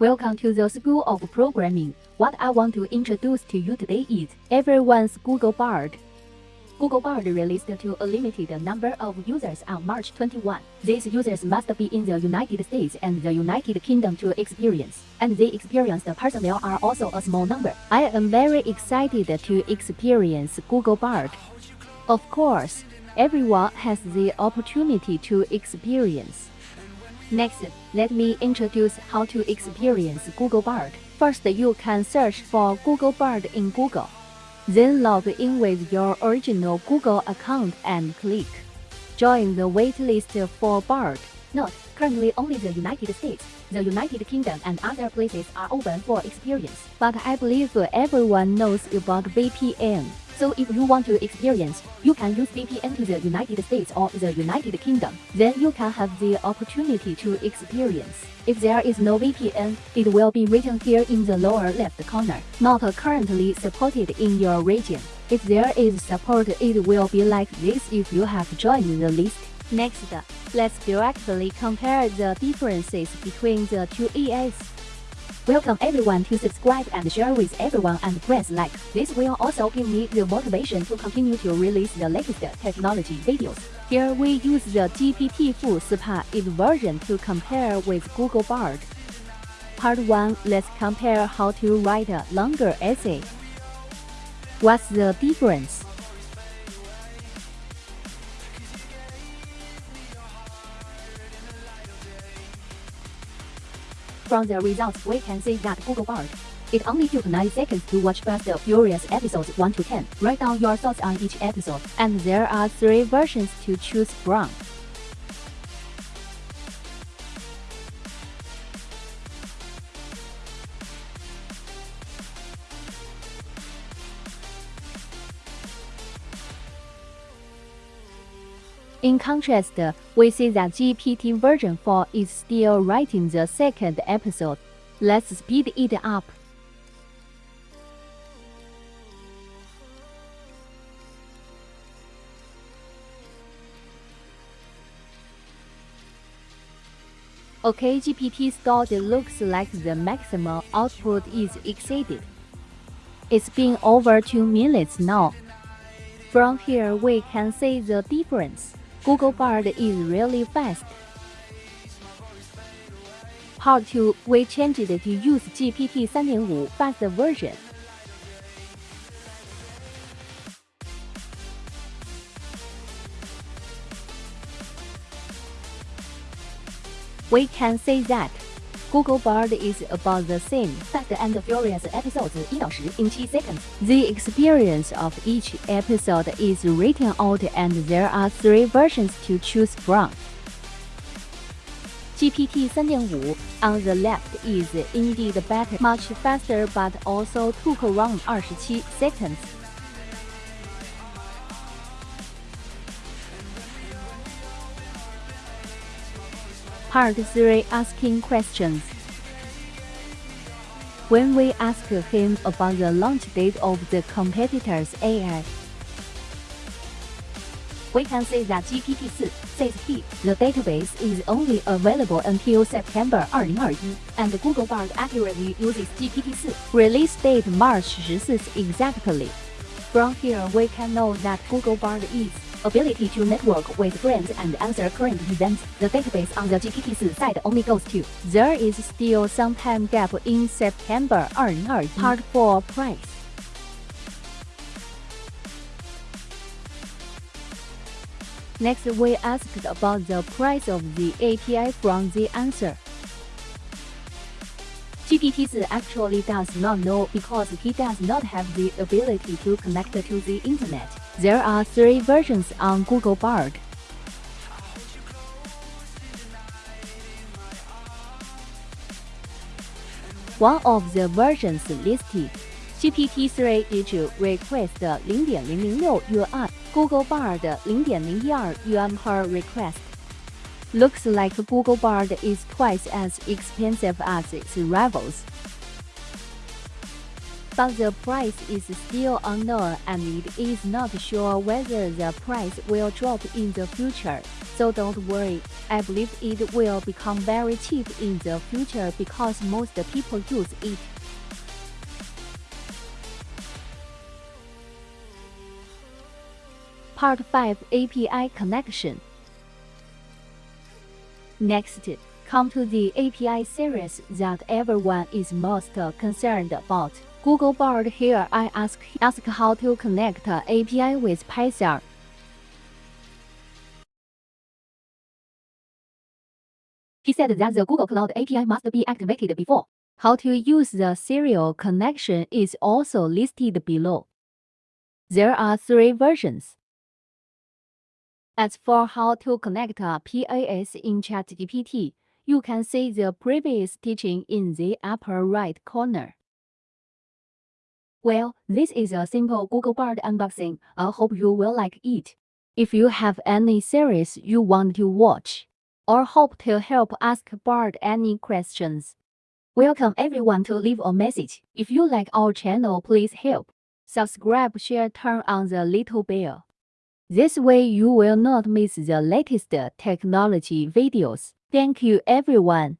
Welcome to the School of Programming. What I want to introduce to you today is everyone's Google Bard. Google Bard released to a limited number of users on March 21. These users must be in the United States and the United Kingdom to experience, and the experienced personnel are also a small number. I am very excited to experience Google Bard. Of course, everyone has the opportunity to experience. Next, let me introduce how to experience Google Bard. First, you can search for Google Bard in Google. Then log in with your original Google account and click Join the waitlist for Bard. Note, currently only the United States, the United Kingdom and other places are open for experience. But I believe everyone knows about VPN. So if you want to experience, you can use VPN to the United States or the United Kingdom. Then you can have the opportunity to experience. If there is no VPN, it will be written here in the lower left corner, not currently supported in your region. If there is support, it will be like this if you have joined the list. Next, let's directly compare the differences between the two AIs. Welcome everyone to subscribe and share with everyone and press like. This will also give me the motivation to continue to release the latest technology videos. Here we use the GPT-4 SPA 8 version to compare with Google Bard. Part 1 Let's compare how to write a longer essay. What's the difference? From the results, we can see that Google Bard. It only took 9 seconds to watch Fast and Furious episodes 1 to 10. Write down your thoughts on each episode, and there are 3 versions to choose from. In contrast, we see that GPT version 4 is still writing the second episode. Let's speed it up. OK, GPT stored looks like the maximum output is exceeded. It's been over 2 minutes now. From here we can see the difference. Google Bard is really fast. Part 2, we changed to use GPT 3.5 fast version. We can say that Google Bard is about the same Fast and Furious episodes 1到10 in 7 seconds. The experience of each episode is written out and there are three versions to choose from. GPT 3.5 on the left is indeed better, much faster but also took around 27 seconds. Part 3 Asking Questions When we ask him about the launch date of the competitor's AI, we can see that GPT-4 says he, the database is only available until September 2021, and Google Bard accurately uses GPT-4 release date March 14 exactly. From here we can know that Google Bard is ability to network with friends and answer current events, the database on the GPT-4 side only goes to. There is still some time gap in September 2021. Part 4 Price Next, we asked about the price of the API from the answer. GPT-4 actually does not know because he does not have the ability to connect to the internet. There are three versions on Google Bard. One of the versions listed, GPT-3 issue request 0.006 yuan, Google Bard 0.012 yuan per request. Looks like Google Bard is twice as expensive as its rivals. but the price is still unknown and it is not sure whether the price will drop in the future. So don't worry, I believe it will become very cheap in the future because most people use it. Part 5 API Connection Next, come to the API series that everyone is most concerned about. Google Bard here I ask, ask how to connect API with Python. He said that the Google Cloud API must be activated before. How to use the serial connection is also listed below. There are three versions. As for how to connect uh, a PAS in ChatGPT, you can see the previous teaching in the upper right corner. Well, this is a simple Google Bard unboxing. I hope you will like it. If you have any series you want to watch, or hope to help ask Bard any questions, welcome everyone to leave a message. If you like our channel, please help. Subscribe, share, turn on the little bell. This way you will not miss the latest technology videos. Thank you everyone.